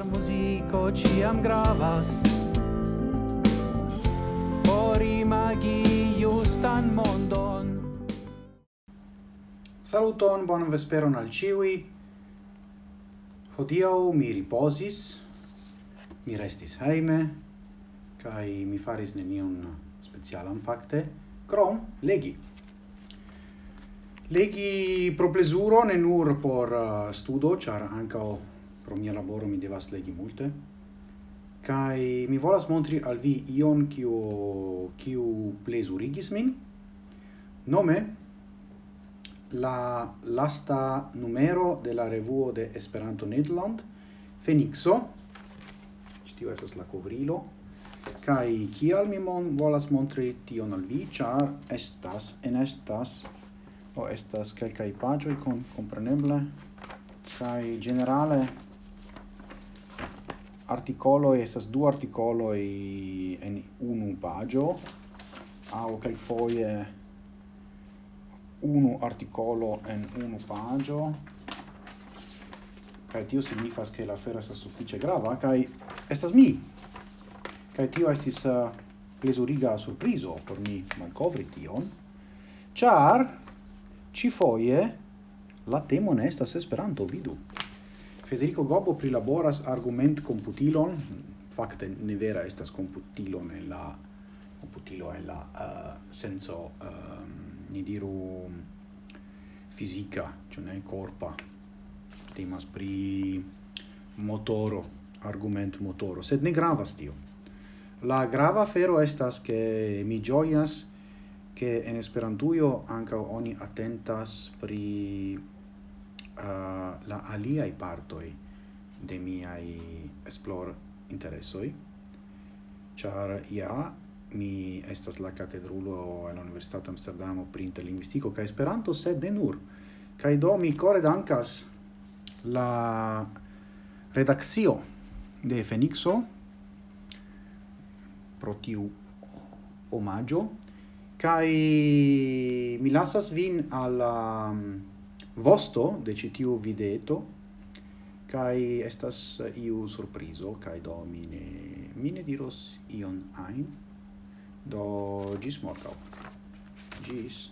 Char muziko ciam gravas. Por imagi justan mondon. Saluton, bonan vesperon al ciui. Hodiau mi riposis Mi restis heime Kai mi faris nenion specialan fakte Krom legi. Legi pro plezuro ne nur por eh, studo, char anca pro mia laboro mi devas legi multe. Kai mi volas montri al vi ion kiu kiu plezurigis min. Nome la lasta numero de la revuo de Esperanto Nederland Fenixo. Tio estas la kovrilo. Kai kial mi mon volas montri tion al vi ĉar estas en estas o estas kelkaj paĝoj con kompreneble. Kai generale articoloi estas du articolo en unu pagio au kaj foje unu articolo en unu pagio kai tio signifas che la fera estas suffice grava kai estas mi. Kai tio estis eh, uh, plezuriga surprizo por mi malcovri tion char ci foie la temo ne estas Esperanto vidu. Federico Gobbo prilaboras argument computilon, fakte ne vera estas computilo en la computilo en la uh, senso uh, ni diru fisica, cioè ne corpa temas pri motoro, argument motoro, sed ne gravas tio. La grava fero estas che mi gioias che en Esperantujo anca oni attentas pri uh, la aliai partoi de miai esplor interessoi char ja mi estas la catedrulo en la amsterdam Amsterdamo pri interlinguistico ca Esperanto, sed de nur. Kai do mi core dankas la redaxio de Fenixo pro tiu omaggio, kai mi lasas vin alla um, vosto de citiu videto kai estas eh, iu surprizo kai do mine mine diros ion ein do gis morgau gis